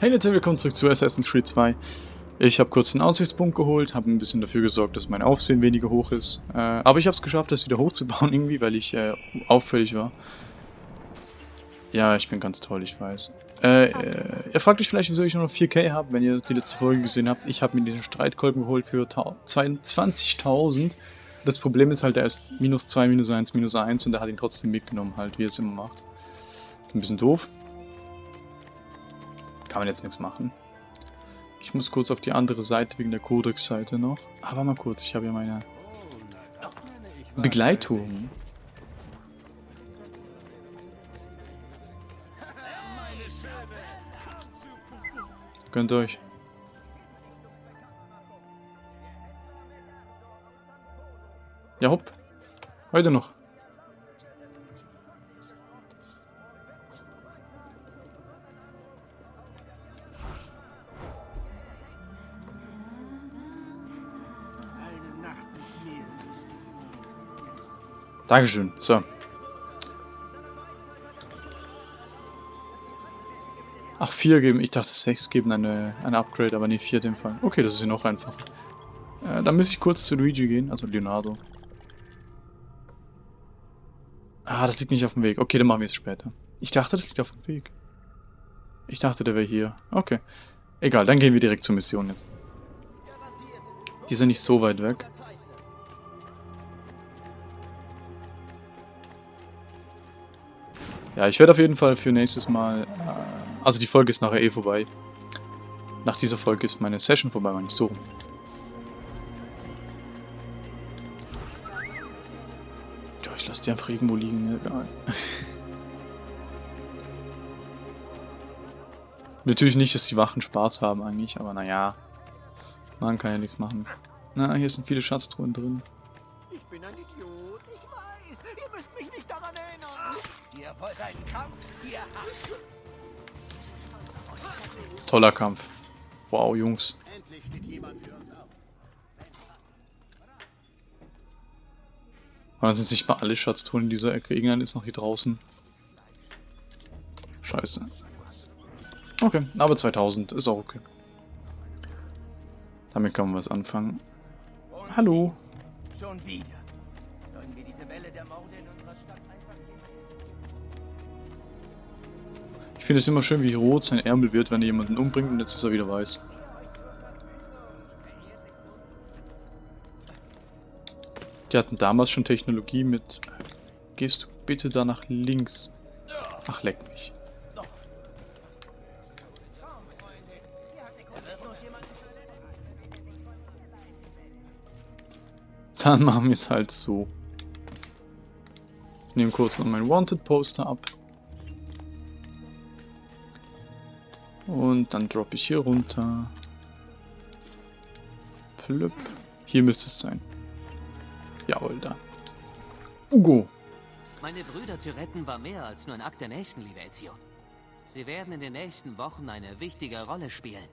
Hey Leute, willkommen zurück zu Assassin's Creed 2. Ich habe kurz den Aussichtspunkt geholt, habe ein bisschen dafür gesorgt, dass mein Aufsehen weniger hoch ist. Äh, aber ich habe es geschafft, das wieder hochzubauen irgendwie, weil ich äh, auffällig war. Ja, ich bin ganz toll, ich weiß. Äh, äh, ihr fragt euch vielleicht, wieso ich nur noch 4K habe, wenn ihr die letzte Folge gesehen habt. Ich habe mir diesen Streitkolben geholt für 22.000. Das Problem ist halt, er ist minus 2, minus 1, minus 1 und er hat ihn trotzdem mitgenommen, halt, wie er es immer macht. Ist ein bisschen doof. Kann man jetzt nichts machen. Ich muss kurz auf die andere Seite wegen der Codex-Seite noch. Aber mal kurz, ich habe ja meine Begleitung. Gönnt euch. Ja, hopp. Heute noch. Dankeschön. So. Ach, vier geben. Ich dachte, sechs geben eine, eine Upgrade, aber nicht vier in dem Fall. Okay, das ist ja noch einfacher. Äh, dann muss ich kurz zu Luigi gehen, also Leonardo. Ah, das liegt nicht auf dem Weg. Okay, dann machen wir es später. Ich dachte, das liegt auf dem Weg. Ich dachte, der wäre hier. Okay. Egal, dann gehen wir direkt zur Mission jetzt. Die sind nicht so weit weg. Ja, ich werde auf jeden Fall für nächstes Mal... Äh, also die Folge ist nachher eh vorbei. Nach dieser Folge ist meine Session vorbei, meine ich so. Ja, ich lasse die einfach irgendwo liegen, mir egal. Natürlich nicht, dass die Wachen Spaß haben eigentlich, aber naja. Man kann ja nichts machen. Na, hier sind viele Schatztruhen drin. Ich bin ein Idiot, müsst mich nicht daran erinnern. Ihr wollt einen Kampf? Ihr habt... Toller Kampf. Wow, Jungs. Endlich steht jemand für uns auf. dann sind nicht mal alle Schatztruhen in dieser Ecke. Irgendein ist noch hier draußen. Scheiße. Okay, aber 2000 ist auch okay. Damit kann man was anfangen. Hallo. Schon wieder. Sollen wir diese Welle der Morde finde es immer schön, wie rot sein Ärmel wird, wenn er jemanden umbringt und jetzt ist er wieder weiß. Die hatten damals schon Technologie mit... Gehst du bitte da nach links? Ach, leck mich. Dann machen wir es halt so. Ich nehme kurz noch mein Wanted-Poster ab. Und dann droppe ich hier runter. Plüpp. Hier müsste es sein. Jawohl, da. Ugo. Meine Brüder zu retten war mehr als nur ein Akt der Nächstenliebe, Ezio. Sie werden in den nächsten Wochen eine wichtige Rolle spielen.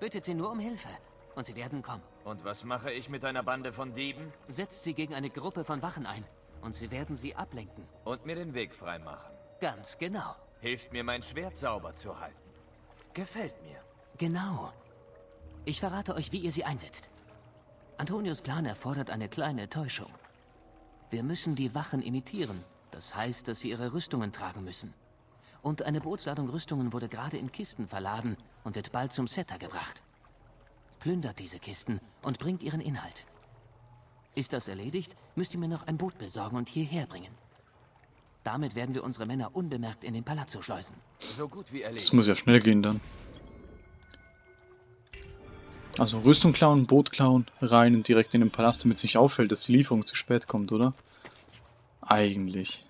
Bittet sie nur um Hilfe und sie werden kommen. Und was mache ich mit einer Bande von Dieben? Setzt sie gegen eine Gruppe von Wachen ein und sie werden sie ablenken. Und mir den Weg freimachen. Ganz genau. Hilft mir, mein Schwert sauber zu halten. Gefällt mir. Genau. Ich verrate euch, wie ihr sie einsetzt. Antonius Plan erfordert eine kleine Täuschung. Wir müssen die Wachen imitieren. Das heißt, dass wir ihre Rüstungen tragen müssen. Und eine Bootsladung Rüstungen wurde gerade in Kisten verladen und wird bald zum Setter gebracht plündert diese Kisten und bringt ihren Inhalt. Ist das erledigt, müsst ihr mir noch ein Boot besorgen und hierher bringen. Damit werden wir unsere Männer unbemerkt in den Palazzo schleusen. So gut wie erledigt. Das muss ja schnell gehen dann. Also Rüstung klauen, Boot klauen, rein und direkt in den Palast, damit sich auffällt, dass die Lieferung zu spät kommt, oder? Eigentlich.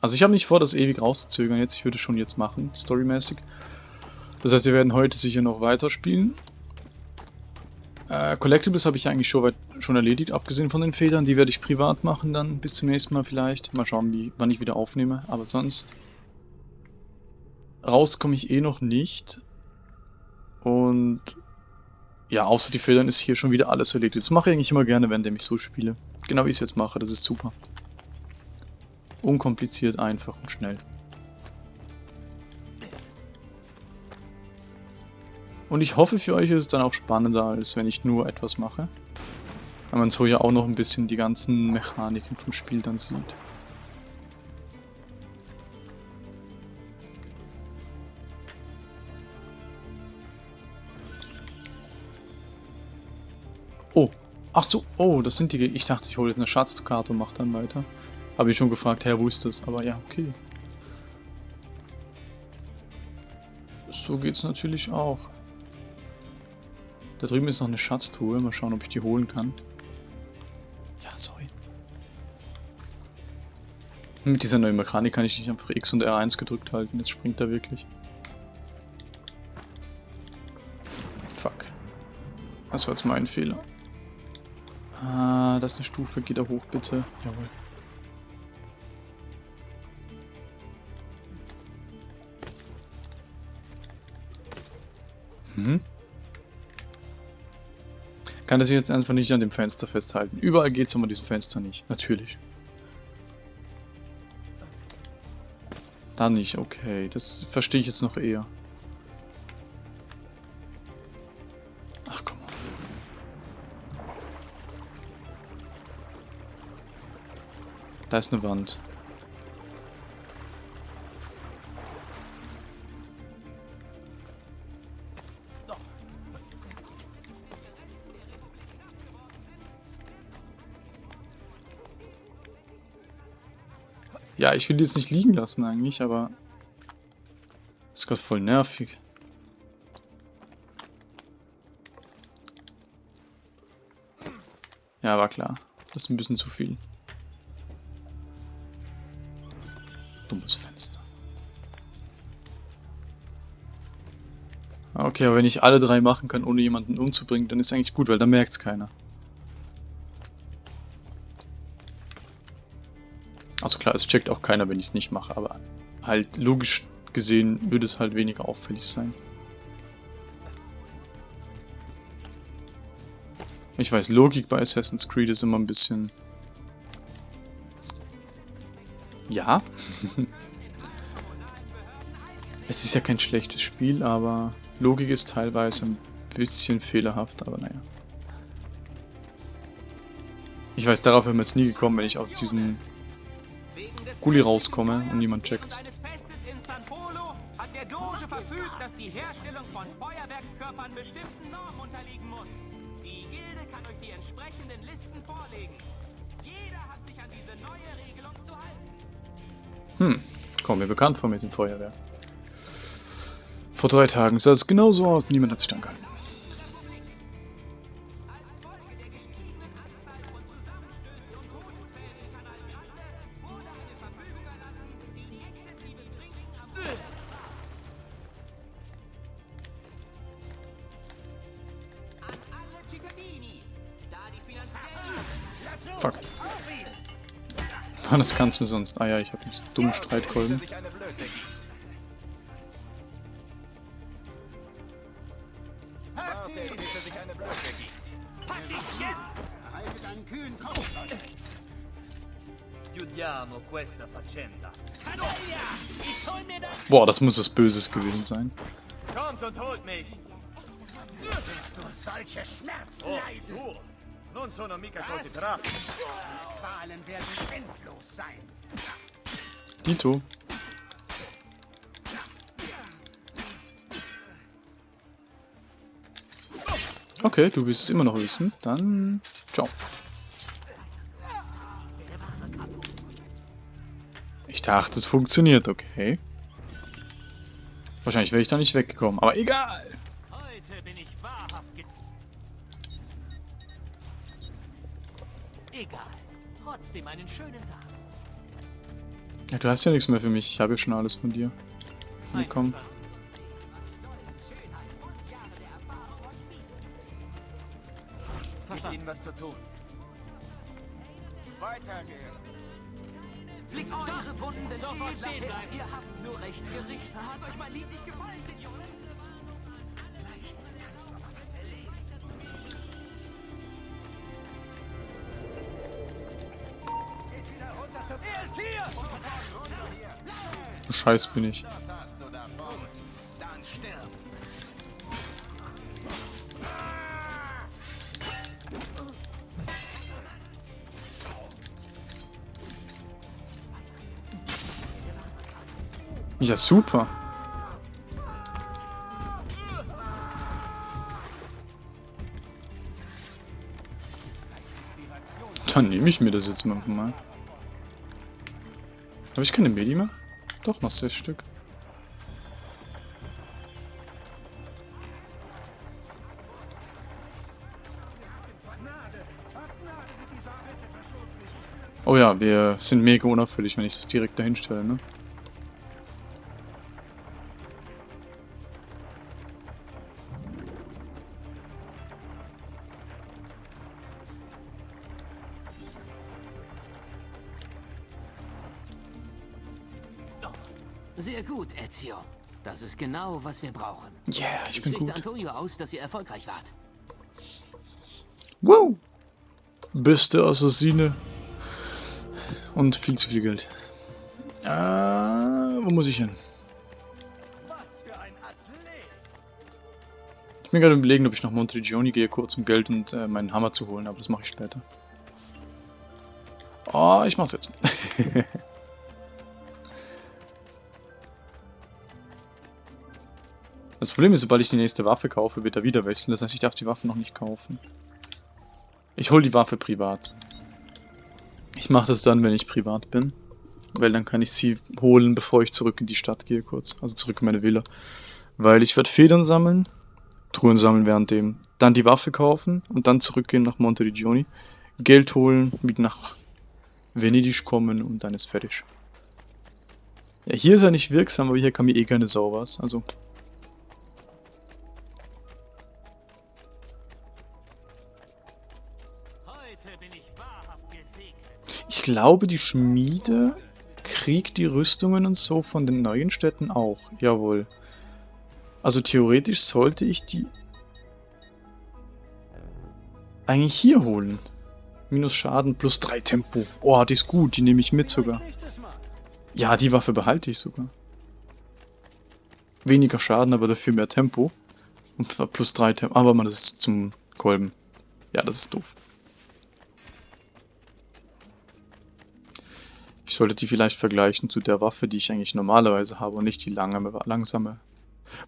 Also ich habe nicht vor, das ewig rauszuzögern jetzt. Ich würde es schon jetzt machen, storymäßig. Das heißt, wir werden heute sicher noch weiterspielen. Äh, Collectibles habe ich eigentlich schon, weit, schon erledigt, abgesehen von den Federn. Die werde ich privat machen dann, bis zum nächsten Mal vielleicht. Mal schauen, wie, wann ich wieder aufnehme. Aber sonst... Raus komme ich eh noch nicht. Und... Ja, außer die Federn ist hier schon wieder alles erledigt. Das mache ich eigentlich immer gerne, wenn ich so spiele. Genau wie ich es jetzt mache, das ist super. Unkompliziert, einfach und schnell. Und ich hoffe, für euch ist es dann auch spannender, als wenn ich nur etwas mache. Weil man so ja auch noch ein bisschen die ganzen Mechaniken vom Spiel dann sieht. Oh, ach so, oh, das sind die... Ich dachte, ich hole jetzt eine Schatzkarte und mache dann weiter. Habe ich schon gefragt, Herr, wo ist das? Aber ja, okay. So geht's natürlich auch. Da drüben ist noch eine Schatztruhe. Mal schauen, ob ich die holen kann. Ja, sorry. Mit dieser neuen Mechanik kann ich nicht einfach X und R1 gedrückt halten. Jetzt springt er wirklich. Fuck. Das war jetzt mein Fehler. Ah, das ist eine Stufe. Geht da hoch, bitte. Jawohl. Hm? Kann das jetzt einfach nicht an dem Fenster festhalten. Überall geht es aber an diesem Fenster nicht. Natürlich. Da nicht, okay. Das verstehe ich jetzt noch eher. Ach, komm. Da ist eine Wand. Ich will die jetzt nicht liegen lassen eigentlich, aber... Das ist gerade voll nervig. Ja, war klar. Das ist ein bisschen zu viel. Dummes Fenster. Okay, aber wenn ich alle drei machen kann, ohne jemanden umzubringen, dann ist eigentlich gut, weil dann merkt es keiner. Klar, es checkt auch keiner, wenn ich es nicht mache, aber halt logisch gesehen würde es halt weniger auffällig sein. Ich weiß, Logik bei Assassin's Creed ist immer ein bisschen... Ja. es ist ja kein schlechtes Spiel, aber Logik ist teilweise ein bisschen fehlerhaft, aber naja. Ich weiß, darauf wären wir jetzt nie gekommen, wenn ich aus diesem Gully rauskomme und niemand checkt. Hm, kommt mir bekannt vor mit dem Feuerwehr. Vor drei Tagen sah es genauso aus, niemand hat sich dann gehalten. Das kannst du sonst. Ah ja, ich habe diesen dummen Streitkolben. Boah, das muss es Böses gewesen sein. Kommt und holt mich! Willst du solche Schmerzen Oh, leiden? Non sono mica così bravo! Die Qualen werden endlos sein. Dito. Okay, du willst es immer noch wissen. Dann ciao. Ich dachte, es funktioniert, okay. Wahrscheinlich wäre ich da nicht weggekommen, aber egal. Egal. Trotzdem einen schönen Tag. Ja, du hast ja nichts mehr für mich. Ich habe ja schon alles von dir. Willkommen. Gibt ihnen was zu tun. Weitergehen. Flickt eure Wunden sofort stehen bleiben. Ihr habt so recht Gericht. Hat euch mein Lied nicht gefallen, Senioren? Scheiß bin ich. Ja, super. Dann nehme ich mir das jetzt mal. Habe ich keine Medi mehr? Doch, noch sechs Stück. Oh ja, wir sind mega unauffällig, wenn ich das direkt dahin stelle, ne? Ist genau, was wir brauchen. Yeah, ich Ich bin richte gut. Antonio aus, dass ihr erfolgreich wart. Wow! Beste Assassine. Und viel zu viel Geld. Äh, wo muss ich hin? Ich bin gerade überlegen, ob ich nach Montegioni gehe, kurz um Geld und äh, meinen Hammer zu holen, aber das mache ich später. Oh, ich mach's jetzt. Problem ist, sobald ich die nächste Waffe kaufe, wird er wieder wechseln. Das heißt, ich darf die Waffe noch nicht kaufen. Ich hole die Waffe privat. Ich mache das dann, wenn ich privat bin. Weil dann kann ich sie holen, bevor ich zurück in die Stadt gehe, kurz. Also zurück in meine Villa. Weil ich werde Federn sammeln, Truhen sammeln währenddem, dann die Waffe kaufen und dann zurückgehen nach Monteriggioni, Geld holen, wieder nach Venedig kommen und dann ist fertig. Ja, hier ist er nicht wirksam, aber hier kann mir eh keine Sau was. Also, glaube, die Schmiede kriegt die Rüstungen und so von den neuen Städten auch. Jawohl. Also theoretisch sollte ich die eigentlich hier holen. Minus Schaden plus 3 Tempo. Oh, die ist gut, die nehme ich mit sogar. Ja, die Waffe behalte ich sogar. Weniger Schaden, aber dafür mehr Tempo. Und plus 3 Tempo. Aber man, das ist zum Kolben. Ja, das ist doof. Ich sollte die vielleicht vergleichen zu der Waffe, die ich eigentlich normalerweise habe und nicht die lange, langsame.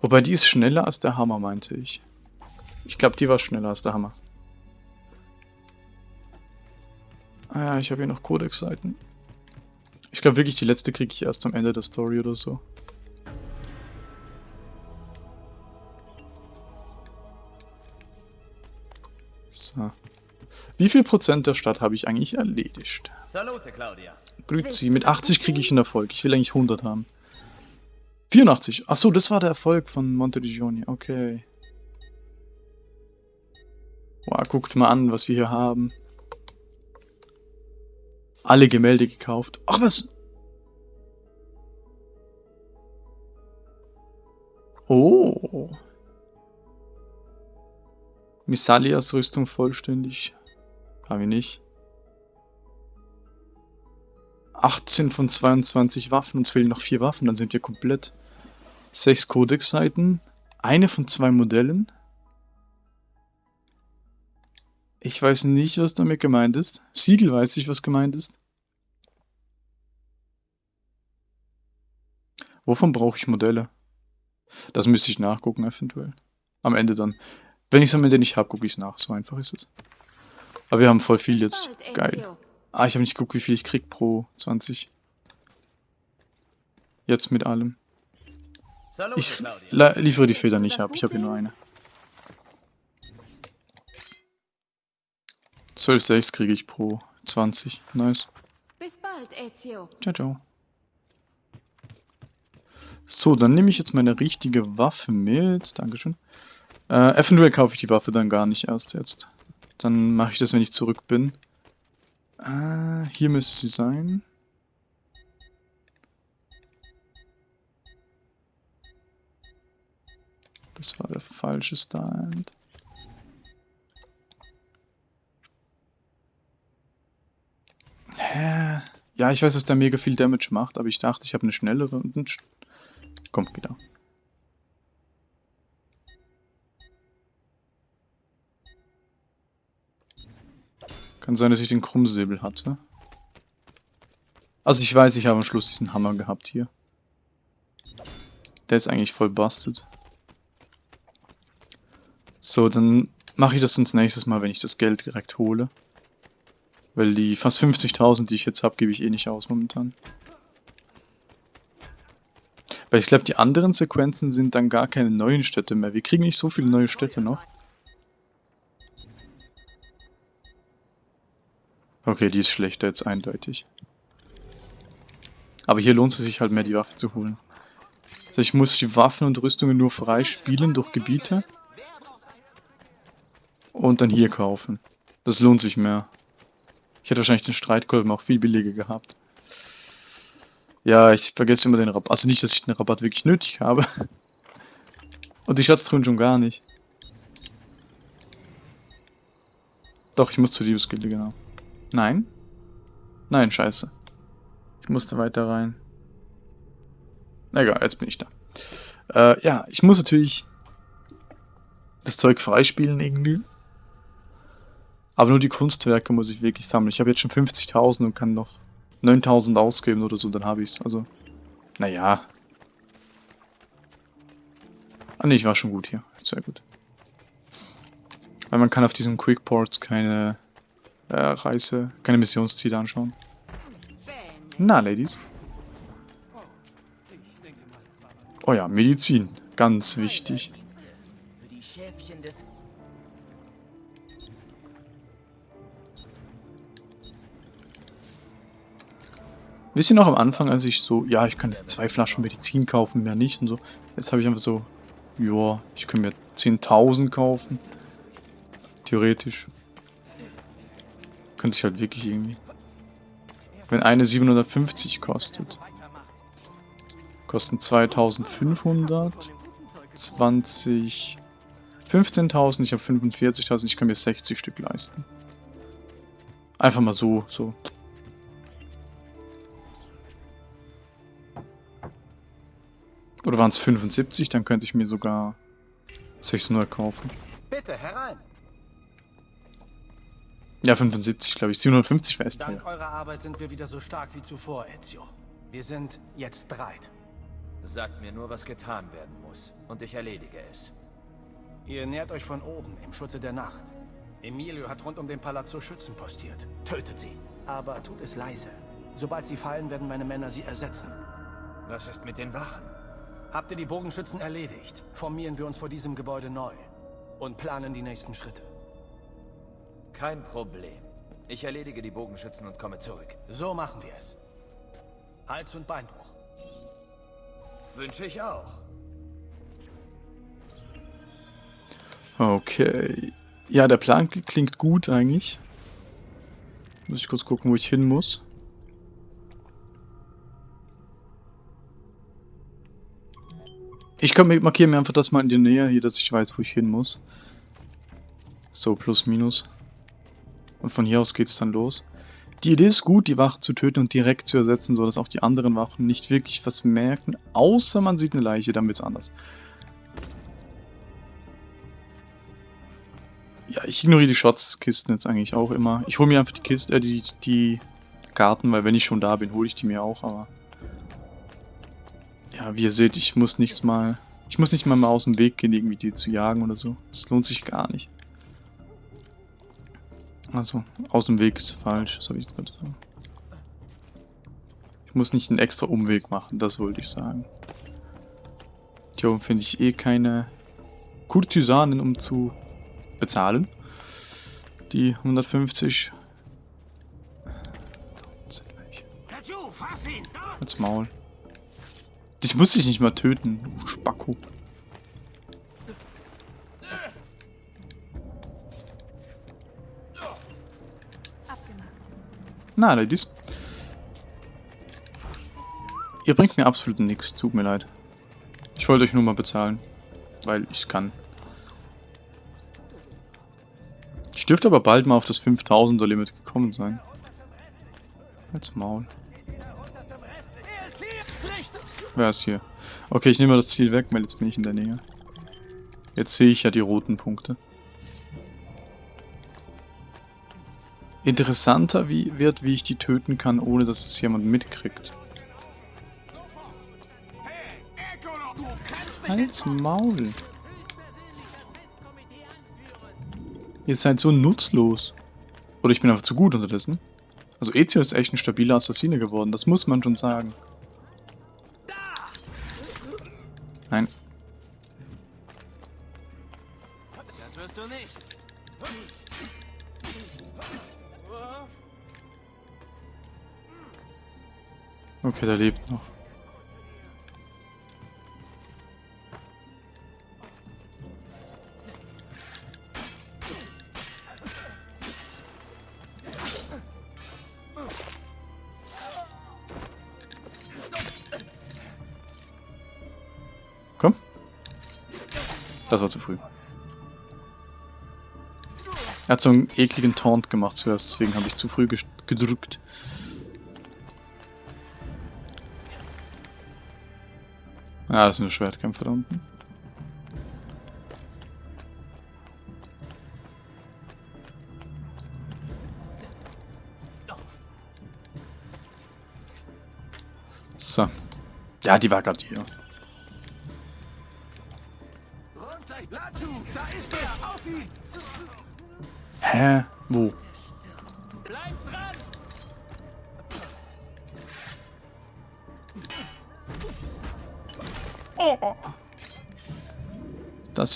Wobei die ist schneller als der Hammer, meinte ich. Ich glaube, die war schneller als der Hammer. Ah ja, ich habe hier noch Codex-Seiten. Ich glaube wirklich, die letzte kriege ich erst am Ende der Story oder so. So. Wie viel Prozent der Stadt habe ich eigentlich erledigt? Salute, Claudia. Grüezi, mit 80 kriege ich einen Erfolg. Ich will eigentlich 100 haben. 84. Achso, das war der Erfolg von Monteriggioni. Okay. Wow, guckt mal an, was wir hier haben. Alle Gemälde gekauft. Ach, was? Oh. Missalias Rüstung vollständig. Haben wir nicht. 18 von 22 Waffen, uns fehlen noch 4 Waffen, dann sind wir komplett. 6 Codex-Seiten, eine von zwei Modellen. Ich weiß nicht, was damit gemeint ist. Siegel weiß ich, was gemeint ist. Wovon brauche ich Modelle? Das müsste ich nachgucken, eventuell. Am Ende dann. Wenn ich es am Ende nicht habe, gucke ich es nach. So einfach ist es. Aber wir haben voll viel jetzt. Geil. Ah, ich habe nicht geguckt, wie viel ich krieg pro 20. Jetzt mit allem. Ich liefere die Feder nicht ab, ich habe hier nur eine. 12,6 kriege ich pro 20. Nice. Bis bald, Ezio. Ciao, ciao. So, dann nehme ich jetzt meine richtige Waffe mit. Dankeschön. Äh, eventuell kaufe ich die Waffe dann gar nicht erst jetzt. Dann mache ich das, wenn ich zurück bin. Äh, hier müsste sie sein. Das war der falsche Stand. Hä? Ja, ich weiß, dass der mega viel Damage macht, aber ich dachte, ich habe eine schnellere und ein Sch Kommt wieder. Kann sein, dass ich den Krummsäbel hatte. Also ich weiß, ich habe am Schluss diesen Hammer gehabt hier. Der ist eigentlich voll busted. So, dann mache ich das ins nächstes Mal, wenn ich das Geld direkt hole. Weil die fast 50.000, die ich jetzt habe, gebe ich eh nicht aus momentan. Weil ich glaube, die anderen Sequenzen sind dann gar keine neuen Städte mehr. Wir kriegen nicht so viele neue Städte noch. Okay, die ist schlechter jetzt eindeutig. Aber hier lohnt es sich halt mehr, die Waffe zu holen. Also ich muss die Waffen und Rüstungen nur frei spielen durch Gebiete. Und dann hier kaufen. Das lohnt sich mehr. Ich hätte wahrscheinlich den Streitkolben auch viel billiger gehabt. Ja, ich vergesse immer den Rabatt. Also nicht, dass ich den Rabatt wirklich nötig habe. Und die Schatztruhen schon gar nicht. Doch, ich muss zu Diebesgilde, genau. Nein? Nein, scheiße. Ich musste weiter rein. Egal, jetzt bin ich da. Äh, ja, ich muss natürlich das Zeug freispielen irgendwie. Aber nur die Kunstwerke muss ich wirklich sammeln. Ich habe jetzt schon 50.000 und kann noch 9.000 ausgeben oder so, dann habe ich es. Also, naja. Ah ne, ich war schon gut hier. Sehr gut. Weil man kann auf diesen Quickports keine äh, Reise, keine Missionsziele anschauen. Na, Ladies. Oh ja, Medizin. Ganz wichtig. Wisst ihr noch am Anfang, als ich so, ja, ich kann jetzt zwei Flaschen Medizin kaufen, mehr nicht und so. Jetzt habe ich einfach so, ja, ich kann mir 10.000 kaufen. Theoretisch. Könnte ich halt wirklich irgendwie. Wenn eine 750 kostet. Kosten 2500. 20. 15.000, ich habe 45.000, ich kann mir 60 Stück leisten. Einfach mal so, so. Oder waren es 75, dann könnte ich mir sogar 600 kaufen. Bitte herein. Ja, 75, glaube ich. 750 wäre es Dank eurer Arbeit sind wir wieder so stark wie zuvor, Ezio. Wir sind jetzt bereit. Sagt mir nur, was getan werden muss. Und ich erledige es. Ihr nähert euch von oben, im Schutze der Nacht. Emilio hat rund um den Palazzo Schützen postiert. Tötet sie. Aber tut es leise. Sobald sie fallen, werden meine Männer sie ersetzen. Was ist mit den Wachen? Habt ihr die Bogenschützen erledigt, formieren wir uns vor diesem Gebäude neu. Und planen die nächsten Schritte. Kein Problem. Ich erledige die Bogenschützen und komme zurück. So machen wir es. Hals- und Beinbruch. Wünsche ich auch. Okay. Ja, der Plan klingt gut eigentlich. Muss ich kurz gucken, wo ich hin muss. Ich markiere mir einfach das mal in die Nähe hier, dass ich weiß, wo ich hin muss. So, plus minus. Und von hier aus geht's dann los. Die Idee ist gut, die Wachen zu töten und direkt zu ersetzen, sodass auch die anderen Wachen nicht wirklich was merken, außer man sieht eine Leiche, dann wird's anders. Ja, ich ignoriere die Schatzkisten jetzt eigentlich auch immer. Ich hole mir einfach die Kiste, äh, die, die Karten, weil wenn ich schon da bin, hole ich die mir auch, aber... Ja, wie ihr seht, ich muss nichts mal... Ich muss nicht mal, mal aus dem Weg gehen, irgendwie die zu jagen oder so. Das lohnt sich gar nicht. Also, aus dem Weg ist falsch, so wie ich es gerade sagen. Ich muss nicht einen extra Umweg machen, das wollte ich sagen. Hier oben finde ich eh keine Kurtisanen, um zu bezahlen. Die 150. Da sind welche. Dazu, fass ihn! Dort! Als Maul. Dich muss ich nicht mal töten, Spacko. Na, Ladies. Ihr bringt mir absolut nichts, tut mir leid. Ich wollte euch nur mal bezahlen, weil ich kann. Ich dürfte aber bald mal auf das 5000er Limit gekommen sein. Als Maul. Wer ist hier? Okay, ich nehme mal das Ziel weg, weil jetzt bin ich in der Nähe. Jetzt sehe ich ja die roten Punkte. Interessanter wie, wird, wie ich die töten kann, ohne dass es jemand mitkriegt. Halt's Maul. Ihr seid so nutzlos. Oder ich bin einfach zu gut unterdessen. Also Ezio ist echt ein stabiler Assassine geworden, das muss man schon sagen. Okay, der lebt noch. Komm. Das war zu früh. Er hat so einen ekligen Taunt gemacht zuerst, deswegen habe ich zu früh gedrückt. Ja, das sind nur Schwertkämpfer da unten. So. Ja, die war gerade hier. Er! Hä?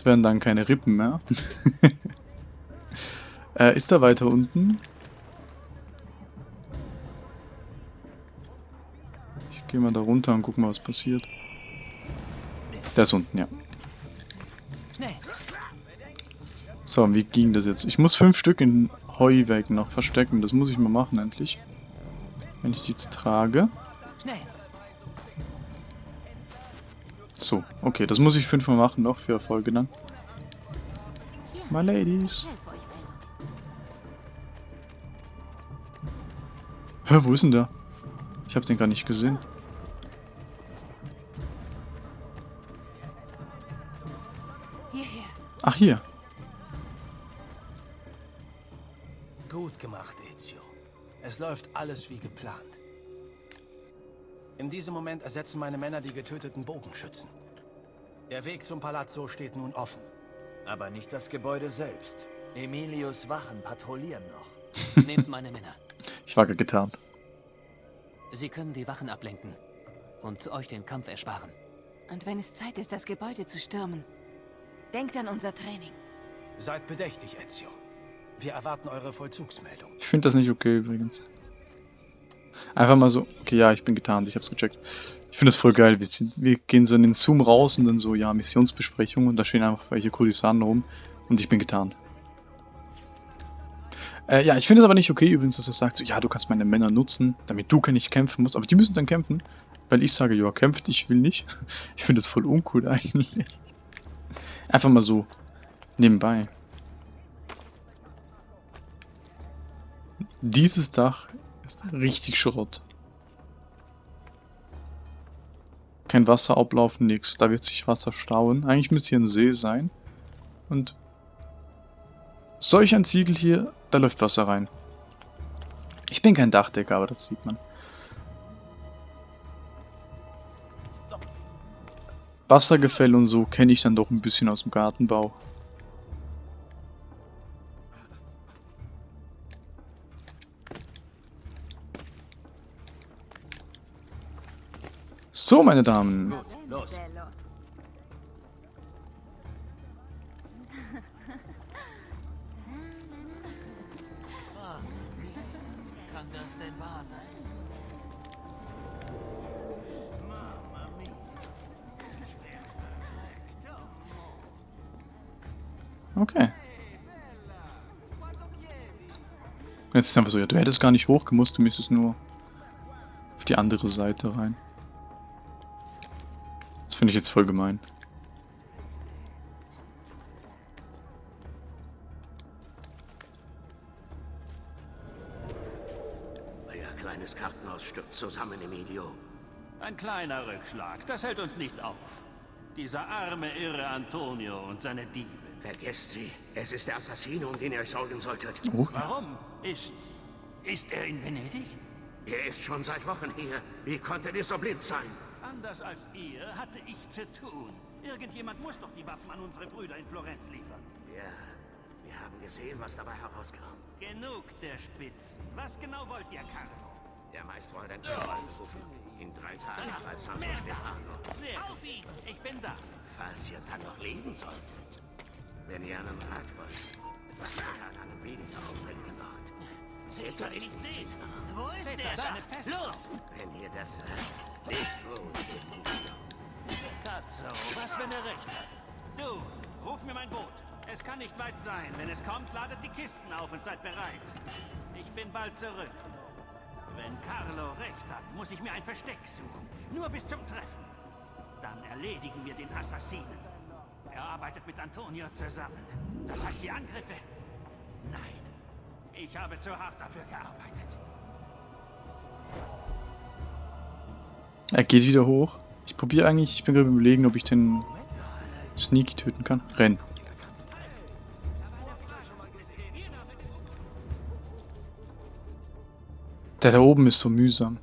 Das wären dann keine Rippen mehr. äh, ist er weiter unten? Ich gehe mal da runter und guck mal, was passiert. Der ist unten, ja. Schnell! So, und wie ging das jetzt? Ich muss fünf Stück in Heuweg noch verstecken. Das muss ich mal machen, endlich. Wenn ich die jetzt trage. Schnell! So, okay, das muss ich fünfmal machen noch für Erfolge dann. My ladies. Hä, wo ist denn der? Ich hab den gar nicht gesehen. Ach, hier. Gut gemacht, Ezio. Es läuft alles wie geplant. In diesem Moment ersetzen meine Männer die getöteten Bogenschützen. Der Weg zum Palazzo steht nun offen. Aber nicht das Gebäude selbst. Emilius Wachen patrouillieren noch. Nehmt meine Männer. Ich war getarnt. Sie können die Wachen ablenken und euch den Kampf ersparen. Und wenn es Zeit ist, das Gebäude zu stürmen, denkt an unser Training. Seid bedächtig, Ezio. Wir erwarten eure Vollzugsmeldung. Ich finde das nicht okay übrigens. Einfach mal so, okay, ja, ich bin getarnt, ich hab's gecheckt. Ich finde das voll geil. Wir, sind, wir gehen so in den Zoom raus und dann so, ja, Missionsbesprechung und da stehen einfach welche Kurdisanen rum und ich bin getarnt. Äh, ja, ich finde es aber nicht okay übrigens, dass er sagt, so, ja, du kannst meine Männer nutzen, damit du nicht kämpfen musst, aber die müssen dann kämpfen, weil ich sage, ja, kämpft, ich will nicht. Ich finde das voll uncool eigentlich. Einfach mal so nebenbei. Dieses Dach richtig Schrott. Kein Wasser ablaufen, nix. Da wird sich Wasser stauen. Eigentlich müsste hier ein See sein. Und solch ein Ziegel hier, da läuft Wasser rein. Ich bin kein Dachdecker, aber das sieht man. Wassergefälle und so kenne ich dann doch ein bisschen aus dem Gartenbau. So, meine Damen. Los. Okay. Jetzt ist einfach so, ja, du hättest gar nicht hochgemusst, du müsstest nur auf die andere Seite rein. Finde ich jetzt voll gemein. Euer kleines Kartenhaus stürzt zusammen, Emilio. Ein kleiner Rückschlag, das hält uns nicht auf. Dieser arme, irre Antonio und seine Diebe. Vergesst sie. Es ist der Assassino, um den ihr euch sorgen solltet. Oh, Warum? Ist. Ist er in Venedig? Er ist schon seit Wochen hier. Wie konnte er so blind sein? Anders als ihr hatte ich zu tun. Irgendjemand muss doch die Waffen an unsere Brüder in Florenz liefern. Ja, wir haben gesehen, was dabei herauskam. Genug der Spitzen. Was genau wollt ihr, Carlo? Der Meister wollte den Tempel anrufen. In drei Tagen als Santo Stefano. Sehr Auf ihn! Ich bin da. Falls ihr dann noch leben solltet. Wenn ihr einen Rat wollt, was macht an einem Ort? Zeta ist nicht sicher. Wo ist der? Da, Eine Festung. los! Wenn ihr das sagt, nicht gut, Emilio. Katzo, was, wenn er recht hat? Du, ruf mir mein Boot. Es kann nicht weit sein. Wenn es kommt, ladet die Kisten auf und seid bereit. Ich bin bald zurück. Wenn Carlo recht hat, muss ich mir ein Versteck suchen. Nur bis zum Treffen. Dann erledigen wir den Assassinen. Er arbeitet mit Antonio zusammen. Das heißt, die Angriffe? Nein. Ich habe zu hart dafür gearbeitet. Er geht wieder hoch. Ich probiere eigentlich, ich bin gerade überlegen, ob ich den Sneaky töten kann. Renn. Der da oben ist so mühsam.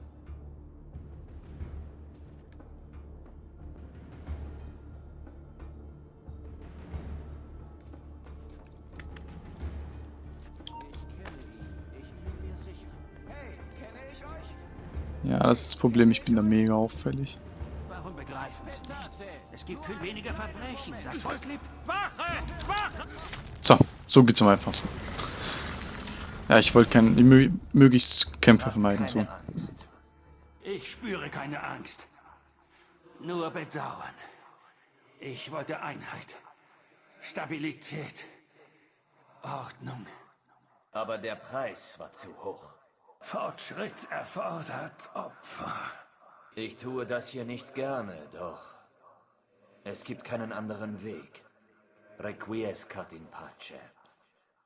Das ist das Problem, ich bin da mega auffällig. Warum begreifen Sie nicht? Es gibt viel weniger Verbrechen. Das Volk liebt Wache! Wache! So, so geht's am einfachsten. Ja, ich wollte kein, mö möglichst Kämpfe vermeiden. So. Angst. Ich spüre keine Angst. Nur Bedauern. Ich wollte Einheit. Stabilität. Ordnung. Aber der Preis war zu hoch. Fortschritt erfordert Opfer. Ich tue das hier nicht gerne, doch es gibt keinen anderen Weg. Requiescat in pace.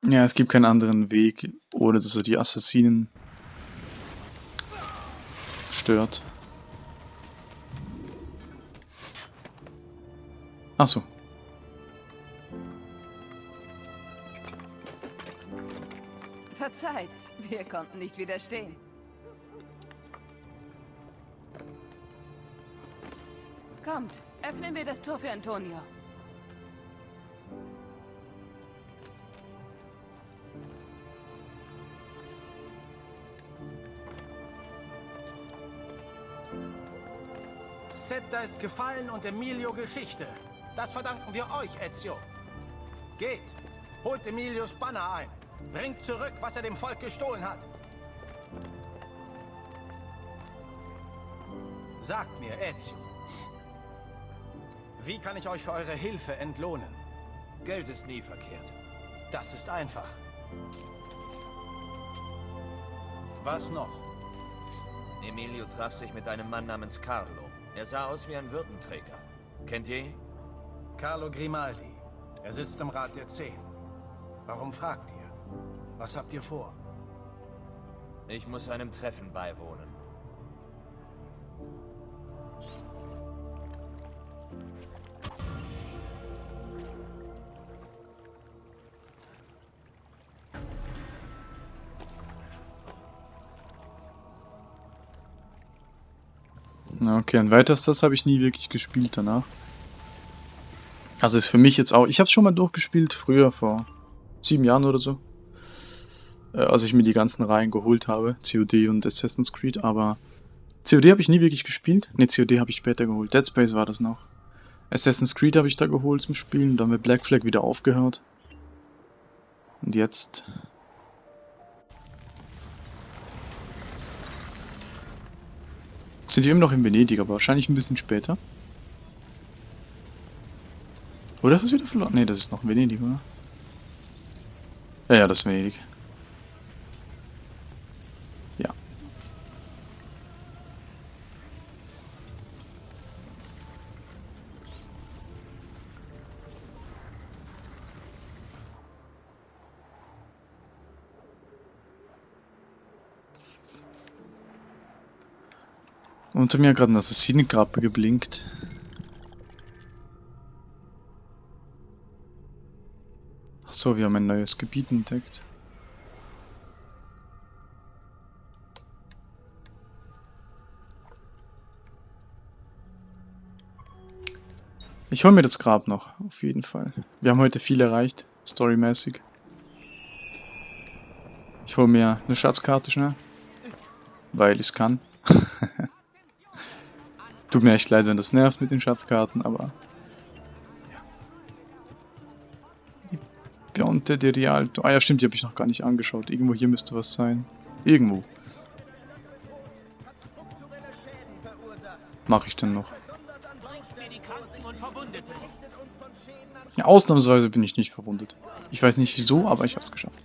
Ja, es gibt keinen anderen Weg, ohne dass er die Assassinen stört. Ach Verzeiht, wir konnten nicht widerstehen. Kommt, öffnen wir das Tor für Antonio. Zeta ist gefallen und Emilio Geschichte. Das verdanken wir euch, Ezio. Geht, holt Emilios Banner ein. Bringt zurück, was er dem Volk gestohlen hat. Sagt mir, Ezio. Wie kann ich euch für eure Hilfe entlohnen? Geld ist nie verkehrt. Das ist einfach. Was noch? Emilio traf sich mit einem Mann namens Carlo. Er sah aus wie ein Würdenträger. Kennt ihr ihn? Carlo Grimaldi. Er sitzt im Rat der Zehn. Warum fragt ihr? Was habt ihr vor? Ich muss einem Treffen beiwohnen. Okay, und weiter ist das habe ich nie wirklich gespielt danach. Also ist für mich jetzt auch. Ich habe es schon mal durchgespielt, früher, vor sieben Jahren oder so. Äh, als ich mir die ganzen Reihen geholt habe, COD und Assassin's Creed, aber COD habe ich nie wirklich gespielt. Ne, COD habe ich später geholt. Dead Space war das noch. Assassin's Creed habe ich da geholt zum Spielen, dann mit Black Flag wieder aufgehört. Und jetzt. Sind wir immer noch in Venedig, aber wahrscheinlich ein bisschen später. Oder ist das wieder verloren? Ne, das ist noch Venedig, oder? Ja, ja, das ist Venedig. Unter mir gerade ein Assassinengrab geblinkt. Ach so, wir haben ein neues Gebiet entdeckt. Ich hole mir das Grab noch, auf jeden Fall. Wir haben heute viel erreicht, storymäßig. Ich hole mir eine Schatzkarte schnell. Weil ich es kann. Tut mir echt leid, wenn das nervt mit den Schatzkarten, aber... Ja. Bionte de Rialto. Ah ja, stimmt, die habe ich noch gar nicht angeschaut. Irgendwo hier müsste was sein. Irgendwo. Mache ich denn noch? Ja, ausnahmsweise bin ich nicht verwundet. Ich weiß nicht wieso, aber ich habe es geschafft.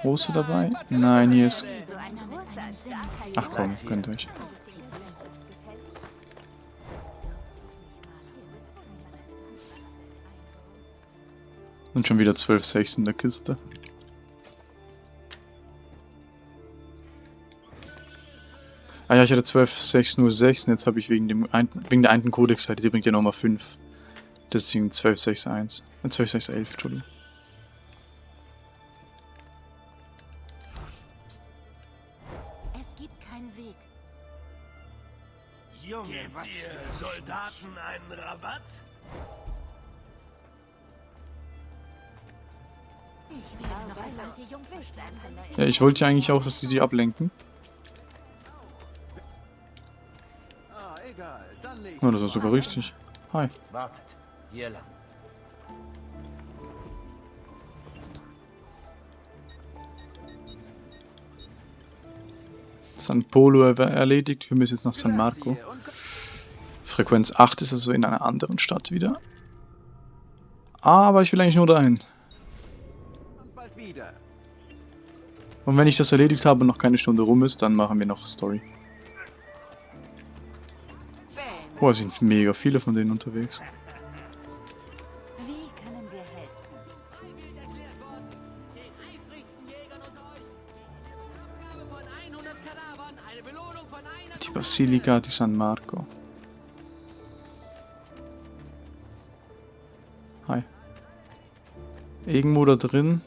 Große dabei? Nein, hier ist... Ach komm, gönnt euch. Und schon wieder 12 Sechs in der Kiste. Ah ja, ich hatte 12 6 nur 6 und jetzt habe ich wegen dem wegen der einen Codex-Seite, die bringt ja nochmal 5. Deswegen 12 6 1. Äh, 12 6 11, Entschuldigung. Rabatt? Ja, ich wollte ja eigentlich auch, dass die sie ablenken. Oh, das ist sogar richtig. Hi. Wartet. Hier lang. San Polo er erledigt. Wir müssen jetzt nach San Marco. Frequenz 8 ist also in einer anderen Stadt wieder. Aber ich will eigentlich nur dahin. Und wenn ich das erledigt habe und noch keine Stunde rum ist, dann machen wir noch Story. Oh, es sind mega viele von denen unterwegs. Die Basilica di San Marco. Irgendwo da drin.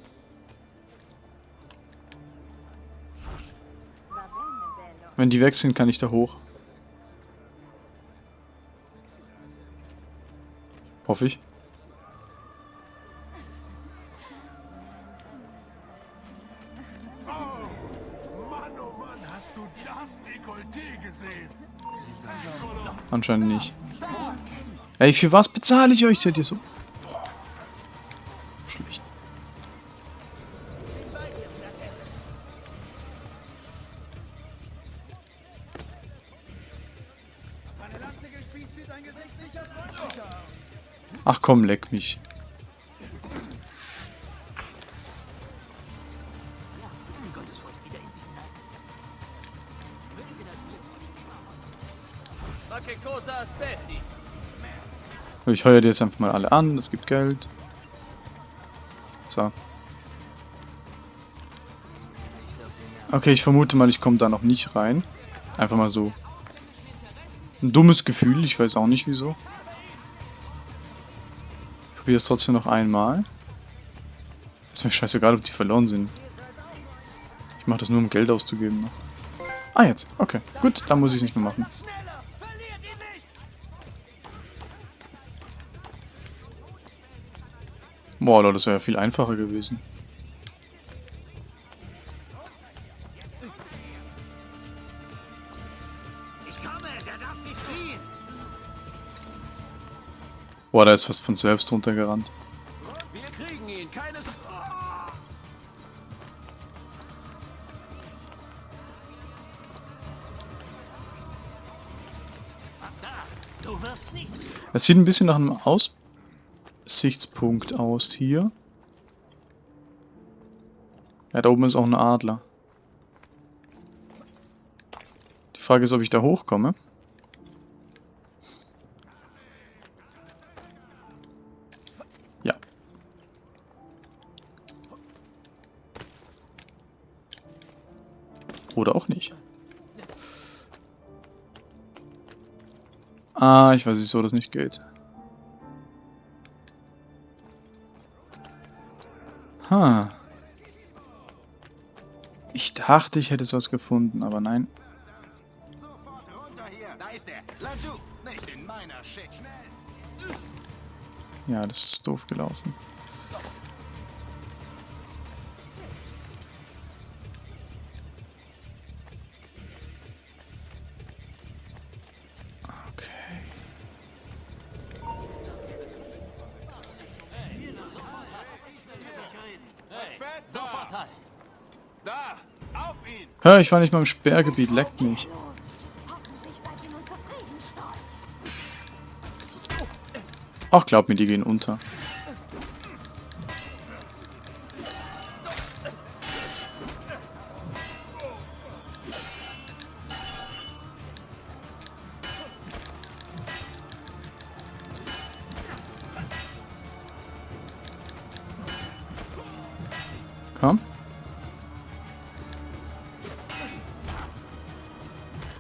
Wenn die weg sind, kann ich da hoch. Hoffe ich. Anscheinend nicht. Ey, für was bezahle ich euch? Seid ihr so? Ach komm, leck mich. Ich heuer die jetzt einfach mal alle an, es gibt Geld. So. Okay, ich vermute mal, ich komme da noch nicht rein. Einfach mal so. Ein dummes Gefühl, ich weiß auch nicht wieso. Probiere es trotzdem noch einmal. Ist mir scheißegal, ob die verloren sind. Ich mache das nur, um Geld auszugeben noch. Ah, jetzt. Okay. Gut, dann muss ich es nicht mehr machen. Boah, Leute, das wäre ja viel einfacher gewesen. Boah, da ist fast von selbst runtergerannt. Wir kriegen ihn. Keines... Was. Es sieht ein bisschen nach einem Aussichtspunkt aus hier. Ja, da oben ist auch ein Adler. Die Frage ist, ob ich da hochkomme. Ah, ich weiß nicht, wieso das nicht geht. Ha. Ich dachte, ich hätte was gefunden, aber nein. Ja, das ist doof gelaufen. Ich war nicht mal im Sperrgebiet, leckt mich. Ach, glaub mir, die gehen unter.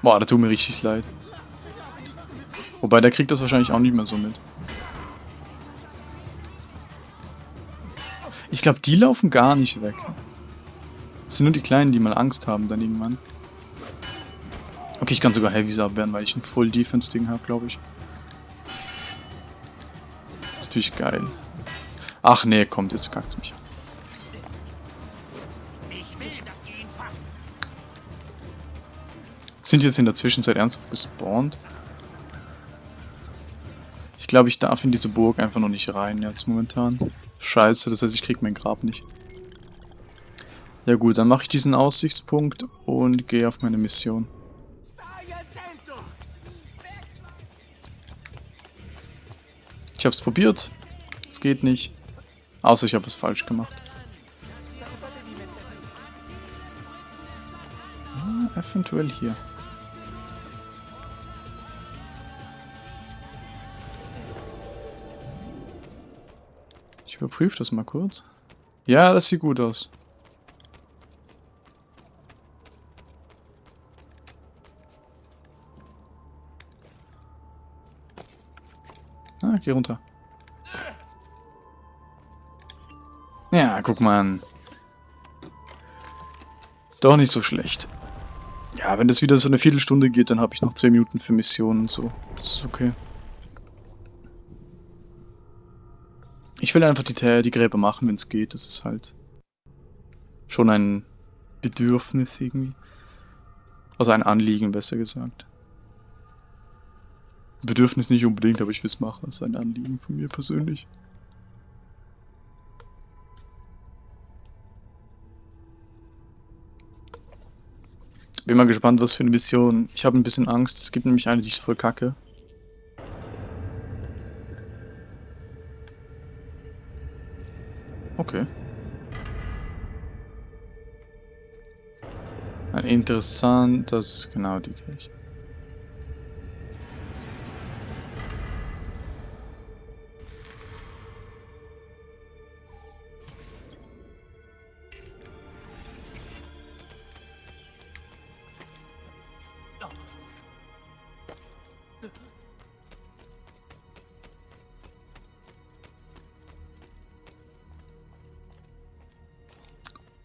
Boah, da tut mir richtig leid. Wobei, der kriegt das wahrscheinlich auch nicht mehr so mit. Ich glaube, die laufen gar nicht weg. Es sind nur die Kleinen, die mal Angst haben dann irgendwann. Okay, ich kann sogar Heavies abwehren, weil ich ein Full Defense Ding habe, glaube ich. Das ist natürlich geil. Ach nee, kommt, jetzt kackt's mich. Ich Sind jetzt in der Zwischenzeit ernsthaft gespawnt? Ich glaube, ich darf in diese Burg einfach noch nicht rein jetzt momentan. Scheiße, das heißt, ich krieg mein Grab nicht. Ja gut, dann mache ich diesen Aussichtspunkt und gehe auf meine Mission. Ich hab's probiert. Es geht nicht. Außer ich habe was falsch gemacht. Hm, eventuell hier. Überprüfe das mal kurz. Ja, das sieht gut aus. Ah, geh runter. Ja, guck mal an. Doch nicht so schlecht. Ja, wenn das wieder so eine Viertelstunde geht, dann habe ich noch 10 Minuten für Missionen und so. Das ist okay. Ich will einfach die, die Gräber machen, wenn es geht. Das ist halt schon ein Bedürfnis irgendwie. Also ein Anliegen, besser gesagt. Bedürfnis nicht unbedingt, aber ich will es machen. Das ist ein Anliegen von mir persönlich. Bin mal gespannt, was für eine Mission. Ich habe ein bisschen Angst. Es gibt nämlich eine, die ist voll kacke. Okay. Interessant, das ist genau die gleiche.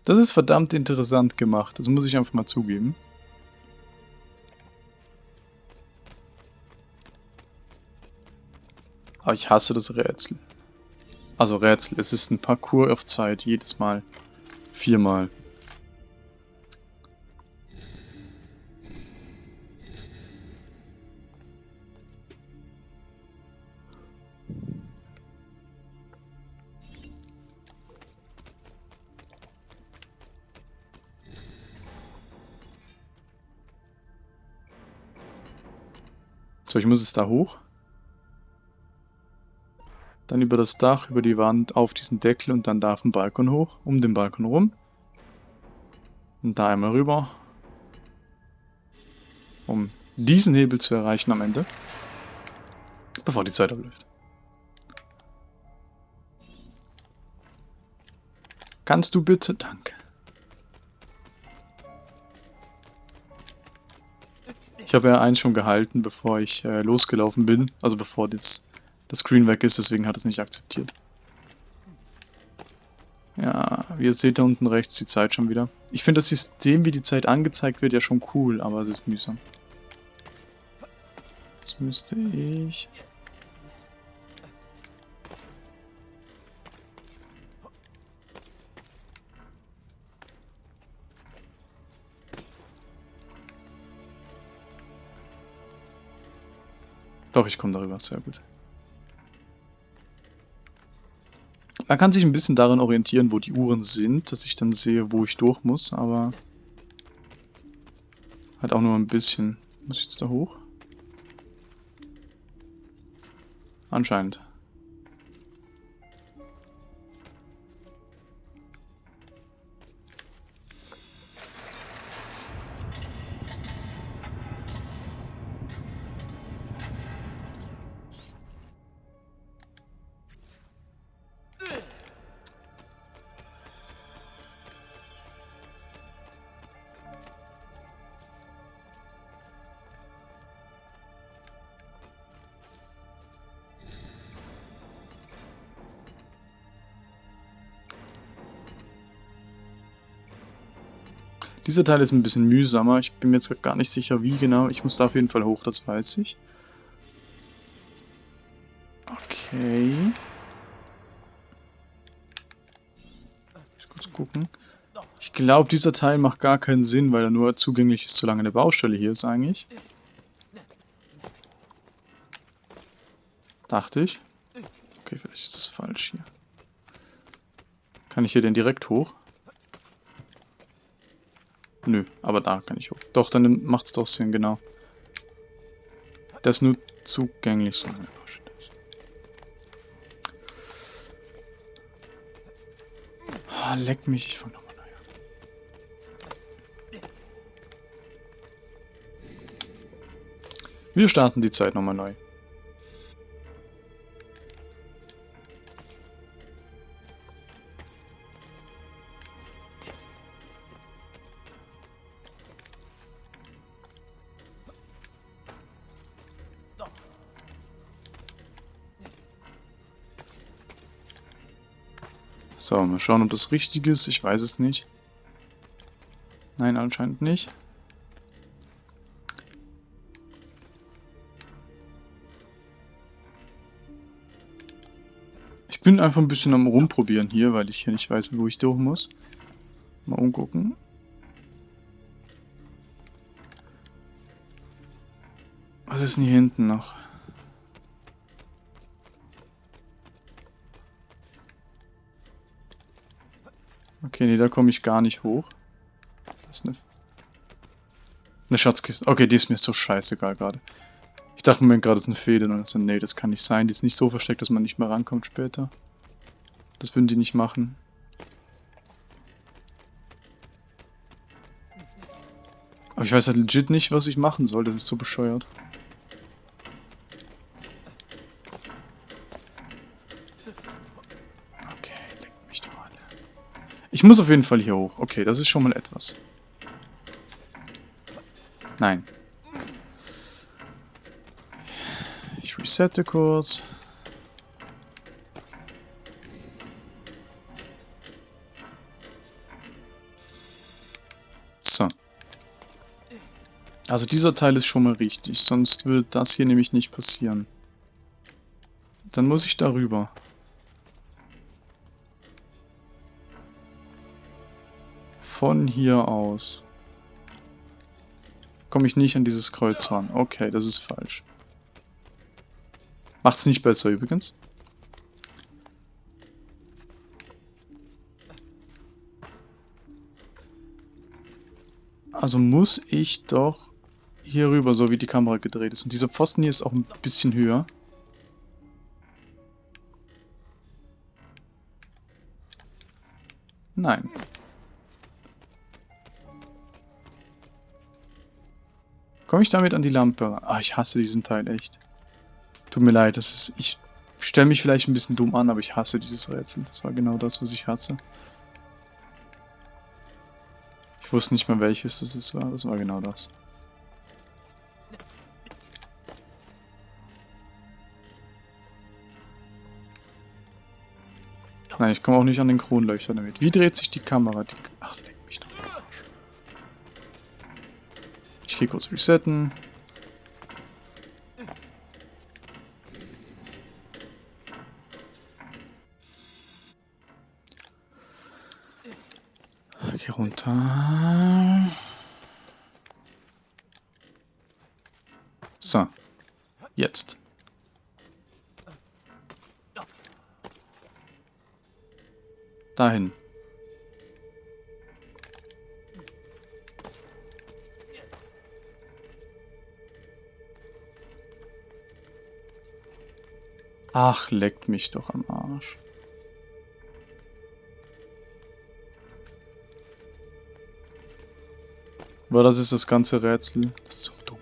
Das ist verdammt interessant gemacht, das muss ich einfach mal zugeben. Aber ich hasse das Rätsel. Also Rätsel, es ist ein Parcours auf Zeit, jedes Mal. Viermal. Ich muss es da hoch. Dann über das Dach, über die Wand, auf diesen Deckel und dann da auf den Balkon hoch, um den Balkon rum. Und da einmal rüber. Um diesen Hebel zu erreichen am Ende. Bevor die Zeit abläuft. Kannst du bitte? Danke. Ich habe ja eins schon gehalten, bevor ich äh, losgelaufen bin. Also bevor das, das Screen weg ist, deswegen hat es nicht akzeptiert. Ja, wie ihr seht da unten rechts die Zeit schon wieder. Ich finde das System, wie die Zeit angezeigt wird, ja schon cool, aber es ist mühsam. Jetzt müsste ich... Doch, ich komme darüber, sehr gut. Man kann sich ein bisschen daran orientieren, wo die Uhren sind, dass ich dann sehe, wo ich durch muss, aber... Halt auch nur ein bisschen. Muss ich jetzt da hoch? Anscheinend. Dieser Teil ist ein bisschen mühsamer. Ich bin mir jetzt gar nicht sicher, wie genau. Ich muss da auf jeden Fall hoch, das weiß ich. Okay. Ich kurz gucken. Ich glaube, dieser Teil macht gar keinen Sinn, weil er nur zugänglich ist, solange eine Baustelle hier ist eigentlich. Dachte ich. Okay, vielleicht ist das falsch hier. Kann ich hier denn direkt hoch? Nö, aber da kann ich hoch. Doch, dann macht es doch Sinn, genau. Das ist nur zugänglich, so eine Baustelle ist. Ah, leck mich, ich fange nochmal neu an. Wir starten die Zeit nochmal neu. So, mal schauen, ob das richtig ist. Ich weiß es nicht. Nein, anscheinend nicht. Ich bin einfach ein bisschen am rumprobieren hier, weil ich hier nicht weiß, wo ich durch muss. Mal umgucken. Was ist denn hier hinten noch? Okay, nee, da komme ich gar nicht hoch. Das ist eine... Eine Schatzkiste. Okay, die ist mir so scheißegal gerade. Ich dachte mir gerade, das ist eine Fehde. Und dann nee, das kann nicht sein. Die ist nicht so versteckt, dass man nicht mehr rankommt später. Das würden die nicht machen. Aber ich weiß halt legit nicht, was ich machen soll. Das ist so bescheuert. Ich muss auf jeden Fall hier hoch. Okay, das ist schon mal etwas. Nein. Ich resette kurz. So. Also dieser Teil ist schon mal richtig, sonst wird das hier nämlich nicht passieren. Dann muss ich darüber. Von hier aus. Komme ich nicht an dieses Kreuz ran. Okay, das ist falsch. Macht's nicht besser übrigens. Also muss ich doch hier rüber, so wie die Kamera gedreht ist. Und dieser Pfosten hier ist auch ein bisschen höher. Nein. Komme ich damit an die Lampe? Ah, ich hasse diesen Teil echt. Tut mir leid, das ist... Ich stelle mich vielleicht ein bisschen dumm an, aber ich hasse dieses Rätsel. Das war genau das, was ich hasse. Ich wusste nicht mehr, welches das war. Das war genau das. Nein, ich komme auch nicht an den Kronleuchter damit. Wie dreht sich die Kamera? Die... Ach, Gehe kurz resetten. Geh runter. So. Jetzt. Dahin. Ach, leckt mich doch am Arsch. Aber das ist das ganze Rätsel. Das ist so dumm.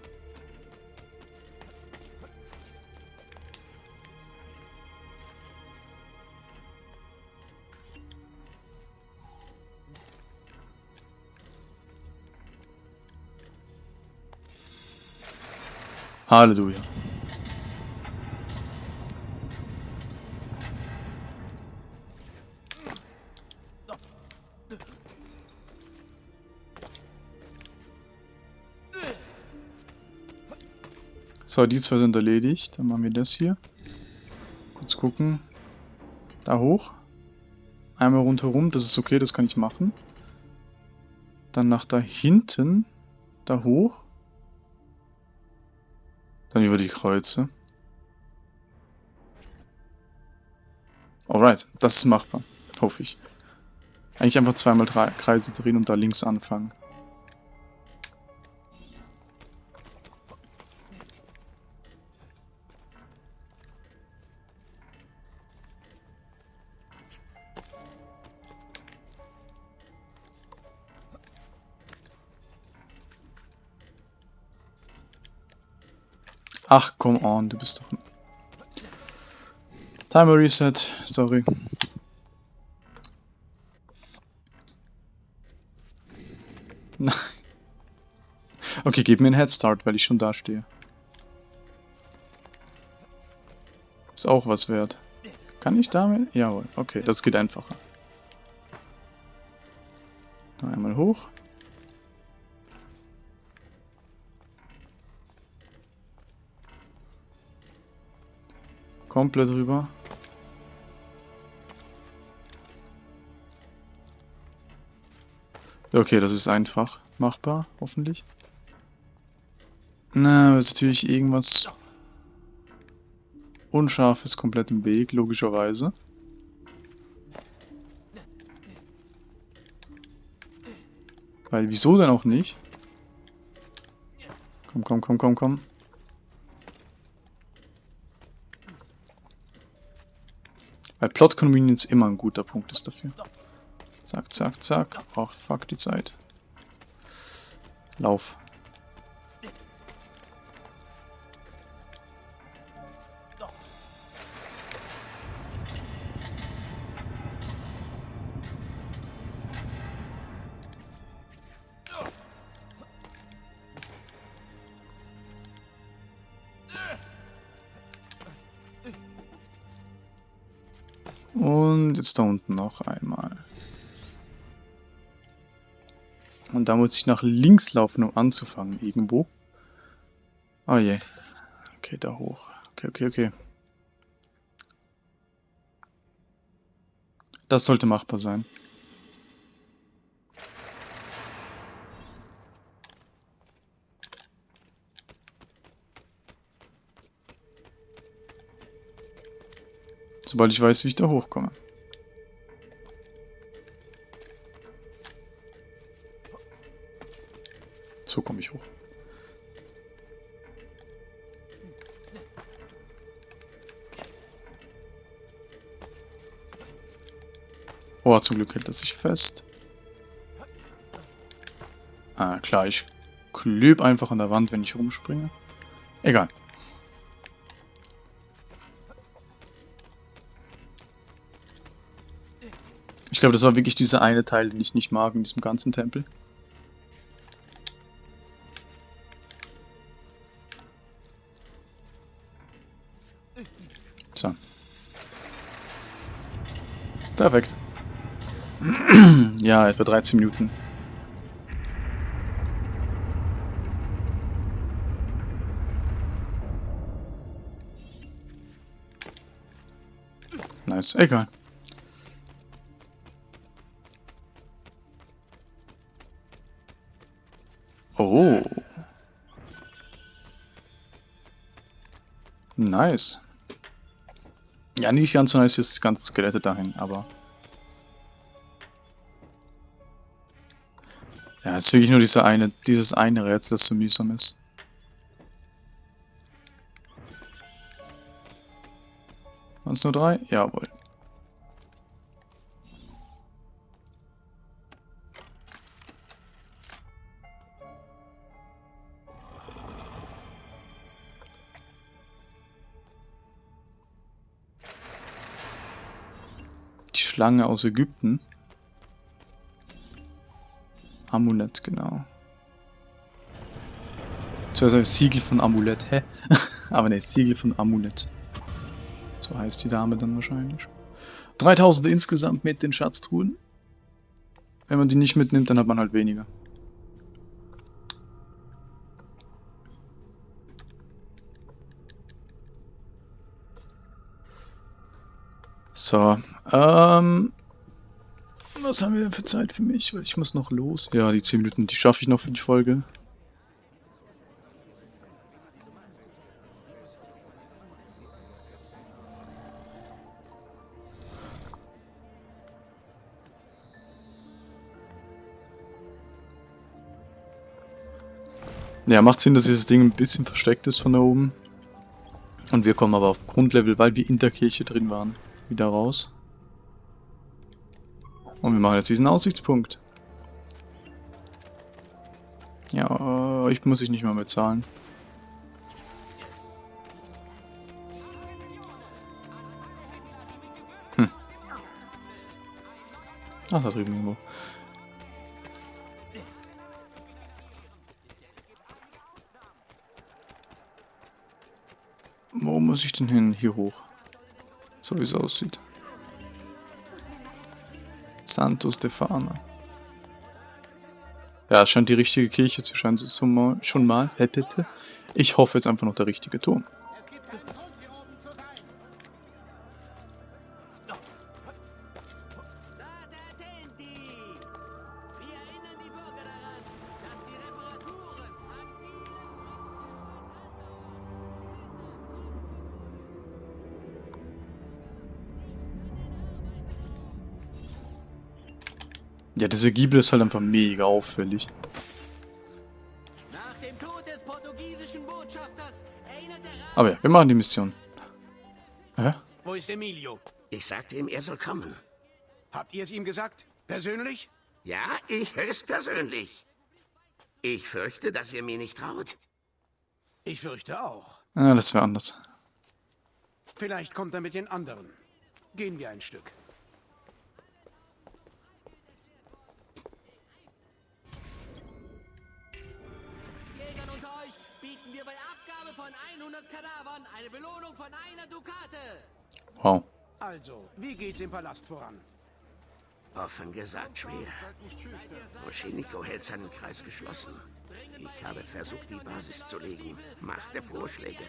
Halleluja. So, die zwei sind erledigt. Dann machen wir das hier. Kurz gucken. Da hoch. Einmal rundherum, das ist okay, das kann ich machen. Dann nach da hinten. Da hoch. Dann über die Kreuze. Alright, das ist machbar. Hoffe ich. Eigentlich einfach zweimal drei Kreise drehen und da links anfangen. Ach, come on, du bist doch... Timer Reset, sorry. Nein. Okay, gib mir einen Headstart, weil ich schon da stehe. Ist auch was wert. Kann ich damit? Jawohl, okay, das geht einfacher. Noch einmal hoch. Komplett rüber. Okay, das ist einfach machbar, hoffentlich. Na, ist natürlich irgendwas Unscharfes komplett im Weg, logischerweise. Weil, wieso denn auch nicht? Komm, komm, komm, komm, komm. Weil Plot Convenience immer ein guter Punkt ist dafür. Zack, zack, zack. Ach, fuck die Zeit. Lauf. Jetzt da unten noch einmal. Und da muss ich nach links laufen, um anzufangen, irgendwo. Oh je. Okay, da hoch. Okay, okay, okay. Das sollte machbar sein. Sobald ich weiß, wie ich da hochkomme. So komme ich hoch. Oh, zum Glück hält er sich fest. Ah, klar, ich kleb einfach an der Wand, wenn ich rumspringe. Egal. Ich glaube, das war wirklich dieser eine Teil, den ich nicht mag in diesem ganzen Tempel. So. Perfekt. ja, etwa 13 Minuten. Nice, egal. Oh. Nice. Ja, nicht ganz so nice ist das ganze Skelette dahin, aber... Ja, es ist wirklich nur dieser eine, dieses eine Rätsel, das so mühsam ist. Waren es nur drei? Jawohl. Schlange aus Ägypten. Amulett, genau. Zuerst das Siegel von Amulett, hä? Aber ne, Siegel von Amulett. So heißt die Dame dann wahrscheinlich. 3000 insgesamt mit den Schatztruhen. Wenn man die nicht mitnimmt, dann hat man halt weniger. So, ähm... Was haben wir denn für Zeit für mich? Ich muss noch los. Ja, die 10 Minuten, die schaffe ich noch für die Folge. Ja, macht Sinn, dass dieses Ding ein bisschen versteckt ist von da oben. Und wir kommen aber auf Grundlevel, weil wir in der Kirche drin waren, wieder raus. Und wir machen jetzt diesen Aussichtspunkt. Ja, ich muss ich nicht mal mehr zahlen. Hm. Ach, da drüben irgendwo. Wo muss ich denn hin? Hier hoch. So wie es aussieht. Santo Stefano. Ja, es scheint die richtige Kirche zu scheinen, schon mal. Ich hoffe jetzt einfach noch der richtige Ton. Ja, dieser Giebel ist halt einfach mega auffällig. Aber ja, wir machen die Mission. Hä? Wo ist Emilio? Ich sagte ihm, er soll kommen. Habt ihr es ihm gesagt? Persönlich? Ja, ich höchstpersönlich. Ich fürchte, dass ihr mir nicht traut. Ich fürchte auch. Ja, das wäre anders. Vielleicht kommt er mit den anderen. Gehen wir ein Stück. 200 Kadavern eine Belohnung von einer Dukate. Wow. Also, wie geht's im Palast voran? Offen gesagt schwer. Moscheniko hält seinen Kreis geschlossen. Ich habe versucht, die Basis zu legen, machte Vorschläge.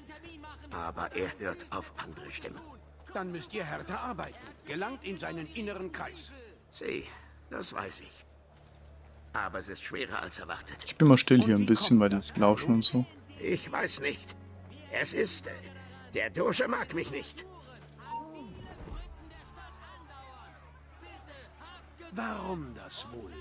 Aber er hört auf andere Stimmen. Dann müsst ihr härter arbeiten. Gelangt in seinen inneren Kreis. Sieh, das weiß ich. Aber es ist schwerer als erwartet. Ich bin mal still hier ein bisschen, weil die lauschen und so. Ich weiß nicht. Es ist... äh, Der Doge mag mich nicht. Warum das wohl?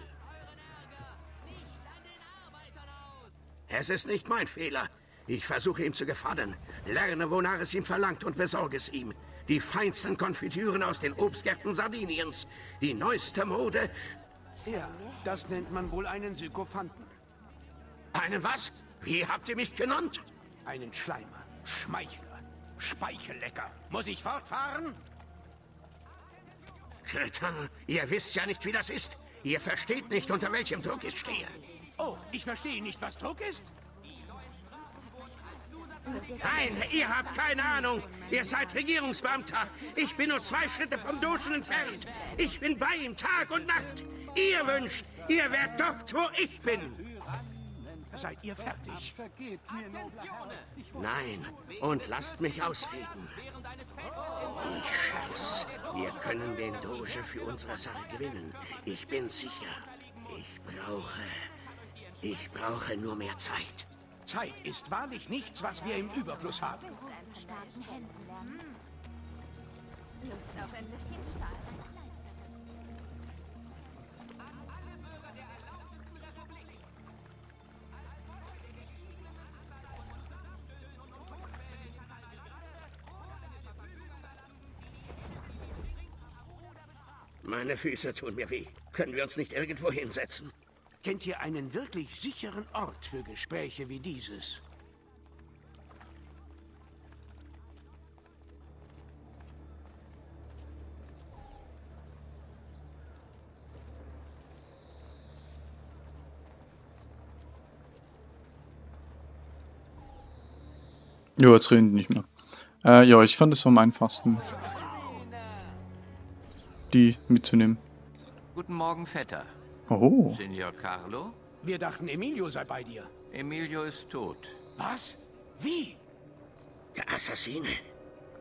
Es ist nicht mein Fehler. Ich versuche ihm zu gefallen. Lerne, wonach es ihm verlangt und besorge es ihm. Die feinsten Konfitüren aus den Obstgärten Sardiniens. Die neueste Mode. Ja, das nennt man wohl einen Sykophanten. Einen was? Wie habt ihr mich genannt? Einen Schleimer, Schmeichler, Speichellecker. Muss ich fortfahren? Kretin, ihr wisst ja nicht, wie das ist. Ihr versteht nicht, unter welchem Druck ich stehe. Oh, ich verstehe nicht, was Druck ist. Nein, ihr habt keine Ahnung. Ihr seid Regierungsbeamter. Ich bin nur zwei Schritte vom Duschen entfernt. Ich bin bei ihm Tag und Nacht. Ihr wünscht, ihr wärt dort, wo ich bin. Seid ihr fertig? Nein, und lasst mich ausreden. Ich schaff's. Wir können den Doge für unsere Sache gewinnen. Ich bin sicher. Ich brauche... Ich brauche nur mehr Zeit. Zeit ist wahrlich nichts, was wir im Überfluss haben. starken Händen lernen. Lust auf ein bisschen Spaß. Meine Füße tun mir weh. Können wir uns nicht irgendwo hinsetzen? Kennt ihr einen wirklich sicheren Ort für Gespräche wie dieses? Jo, jetzt reden die nicht mehr. Äh, ja, ich fand es am einfachsten, die mitzunehmen. Guten Morgen, Vetter. Oh, Signor Carlo? Wir dachten, Emilio sei bei dir. Emilio ist tot. Was? Wie? Der Assassine.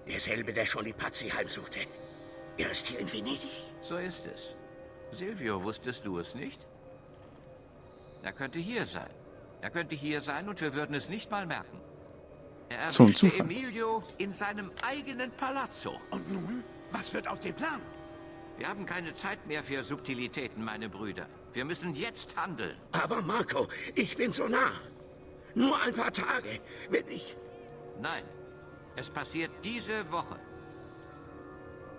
Derselbe, der schon die Pazzi heimsuchte. Er ist hier in Venedig. So ist es. Silvio, wusstest du es nicht? Er könnte hier sein. Er könnte hier sein und wir würden es nicht mal merken. Er So ein erwischte Zufall. Emilio in seinem eigenen Palazzo. Und nun? Was wird aus dem Plan? Wir haben keine Zeit mehr für Subtilitäten, meine Brüder. Wir müssen jetzt handeln. Aber Marco, ich bin so nah. Nur ein paar Tage. Wenn ich... Nein, es passiert diese Woche.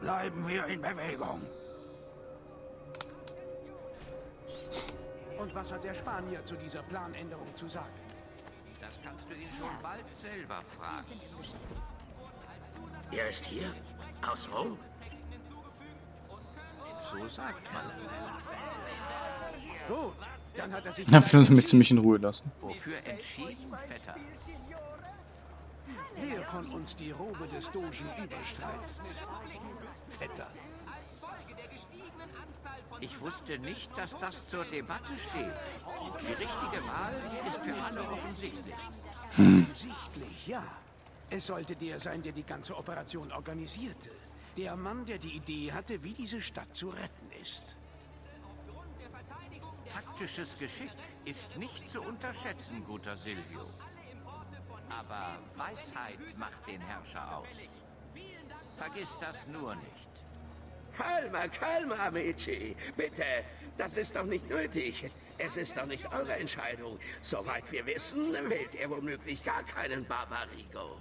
Bleiben wir in Bewegung. Und was hat der Spanier zu dieser Planänderung zu sagen? Das kannst du ihn schon bald selber fragen. Er ist hier? Aus Rom? So sagt man es. Gut, dann hat er sich... dann will damit sie mich in Ruhe lassen. Wofür entschieden, Vetter? Wer von uns die Robe des Dogen überstreift? Vetter. Ich wusste nicht, dass das zur Debatte steht. Die richtige Wahl ist für alle offensichtlich. Offensichtlich, ja. Es sollte der sein, der die ganze Operation organisierte. Der Mann, der die Idee hatte, wie diese Stadt zu retten ist. Taktisches Geschick ist nicht zu unterschätzen, guter Silvio. Aber Weisheit macht den Herrscher aus. Vergiss das nur nicht. Calma, calma, amici. Bitte, das ist doch nicht nötig. Es ist doch nicht eure Entscheidung. Soweit wir wissen, wählt er womöglich gar keinen Barbarigo.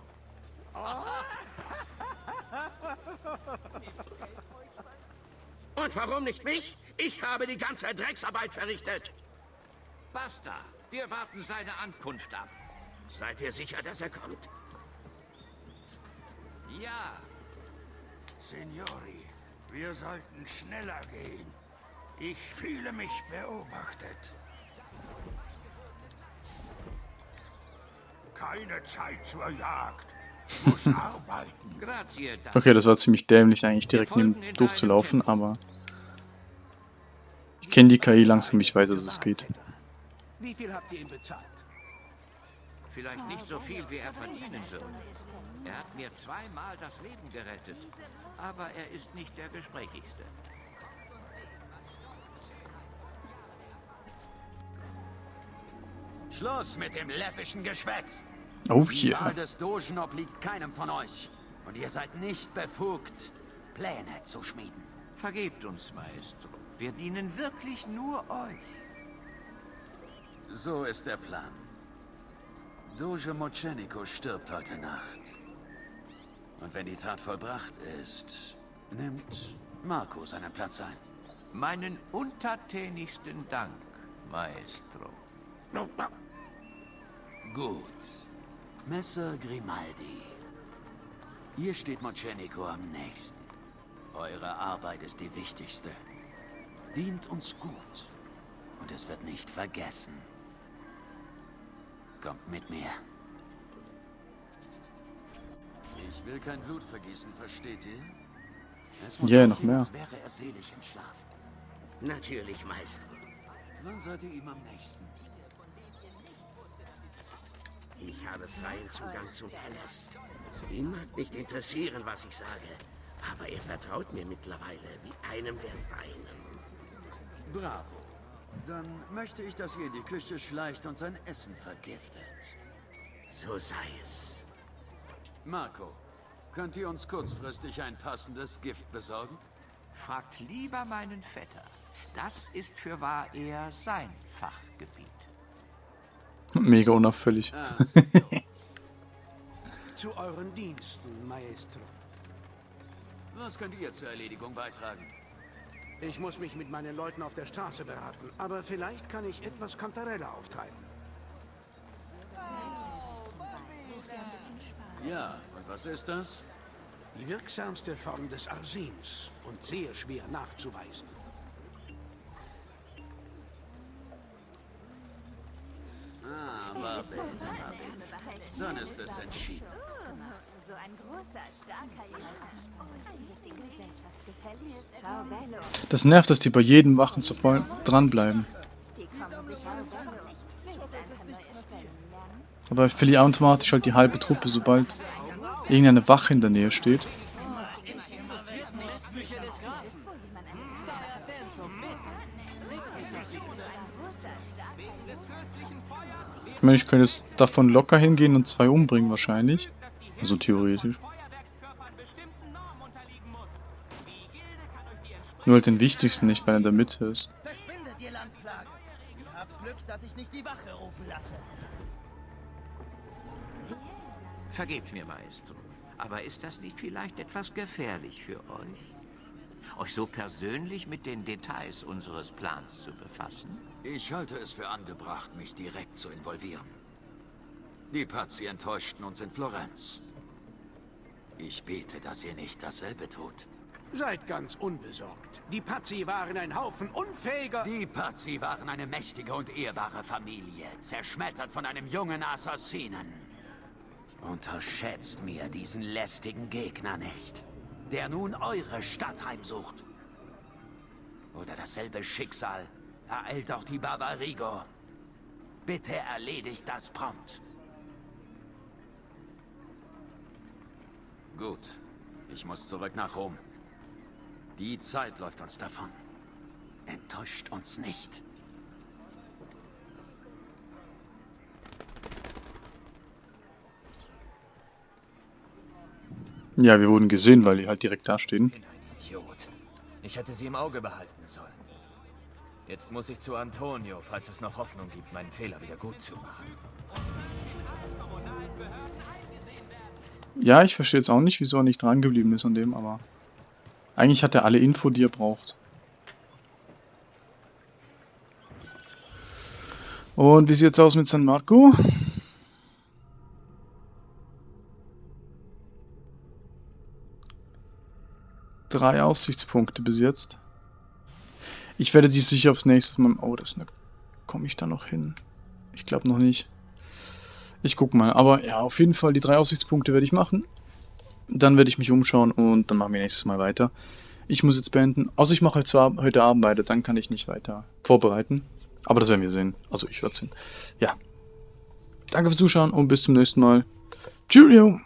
Und warum nicht mich? Ich habe die ganze Drecksarbeit verrichtet. Basta, wir warten seine Ankunft ab. Seid ihr sicher, dass er kommt? Ja, Signori, wir sollten schneller gehen. Ich fühle mich beobachtet. Keine Zeit zur Jagd. Okay, das war ziemlich dämlich eigentlich direkt neben durchzulaufen, aber ich kenne die KI langsam, ich weiß, dass es geht. Wie viel habt ihr ihm bezahlt? Vielleicht nicht so viel, wie er verdienen wird. Er hat mir zweimal das Leben gerettet. Aber er ist nicht der Gesprächigste. Schluss mit dem läppischen Geschwätz. Oh, Die hier. Wahl des Dogen obliegt keinem von euch. Und ihr seid nicht befugt, Pläne zu schmieden. Vergebt uns, Maestro. Wir dienen wirklich nur euch. So ist der Plan. Doge Mocenico stirbt heute Nacht. Und wenn die Tat vollbracht ist, nimmt Marco seinen Platz ein. Meinen untertänigsten Dank, Maestro. Gut. Messer Grimaldi. Ihr steht Mocenico am nächsten. Eure Arbeit ist die wichtigste. Dient uns gut. Und es wird nicht vergessen. Kommt mit mir. Ich will kein Blut vergießen, versteht ihr? Es Ja, aussehen, noch mehr. als wäre er selig entschlafen. Natürlich, Meister. Dann seid ihr ihm am nächsten. Ich habe freien Zugang zum Palast. Ihn mag nicht interessieren, was ich sage. Aber er vertraut mir mittlerweile wie einem der Seinen. Bravo. Dann möchte ich, dass ihr in die Küche schleicht und sein Essen vergiftet. So sei es. Marco, könnt ihr uns kurzfristig ein passendes Gift besorgen? Fragt lieber meinen Vetter. Das ist für wahr eher sein Fachgebiet. Mega unauffällig. Ah, Zu euren Diensten, Maestro. Was könnt ihr zur Erledigung beitragen? Ich muss mich mit meinen Leuten auf der Straße beraten, aber vielleicht kann ich etwas Kantarelle auftreiben. Ja, und was ist das? Die wirksamste Form des Arsens und sehr schwer nachzuweisen. Ah, warte, warte. Dann ist es entschieden. So ein großer, starker Junge. Das nervt, dass die bei jedem Wachen so voll dranbleiben. Ich. Aber ich verliere automatisch halt die halbe Truppe, sobald irgendeine Wache in der Nähe steht. Meine, ich könnte jetzt davon locker hingehen und zwei umbringen wahrscheinlich. Also theoretisch. Nur halt den wichtigsten nicht, weil er in der Mitte ist. Verschwindet, ihr Landplagen! Ihr habt Glück, dass ich nicht die Wache rufen lasse. Vergebt mir, Maestro. Aber ist das nicht vielleicht etwas gefährlich für euch? Euch so persönlich mit den Details unseres Plans zu befassen? Ich halte es für angebracht, mich direkt zu involvieren. Die Pazzi enttäuschten uns in Florenz. Ich bete, dass ihr nicht dasselbe tut. Seid ganz unbesorgt. Die Pazzi waren ein Haufen unfähiger... Die Pazzi waren eine mächtige und ehrbare Familie, zerschmettert von einem jungen Assassinen. Unterschätzt mir diesen lästigen Gegner nicht, der nun eure Stadt heimsucht. Oder dasselbe Schicksal ereilt auch die Barbarigo. Bitte erledigt das prompt. Gut, ich muss zurück nach Rom. Die Zeit läuft uns davon. Enttäuscht uns nicht. Ja, wir wurden gesehen, weil die halt direkt da stehen. Idiot. Ich hätte sie im Auge behalten sollen. Jetzt muss ich zu Antonio, falls es noch Hoffnung gibt, meinen Fehler wieder gut zu machen. Ja, ich verstehe jetzt auch nicht, wieso er nicht dran geblieben ist an dem, aber eigentlich hat er alle Info, die er braucht. Und wie sieht's aus mit San Marco? Drei Aussichtspunkte bis jetzt. Ich werde die sicher aufs nächste Mal... Oh, das ne... Komme ich da noch hin? Ich glaube noch nicht. Ich guck mal. Aber ja, auf jeden Fall die drei Aussichtspunkte werde ich machen. Dann werde ich mich umschauen und dann machen wir nächstes Mal weiter. Ich muss jetzt beenden. Außer ich mache Ab heute Abend weiter, dann kann ich nicht weiter vorbereiten. Aber das werden wir sehen. Also ich werde sehen. Ja. Danke fürs Zuschauen und bis zum nächsten Mal. Cheerio!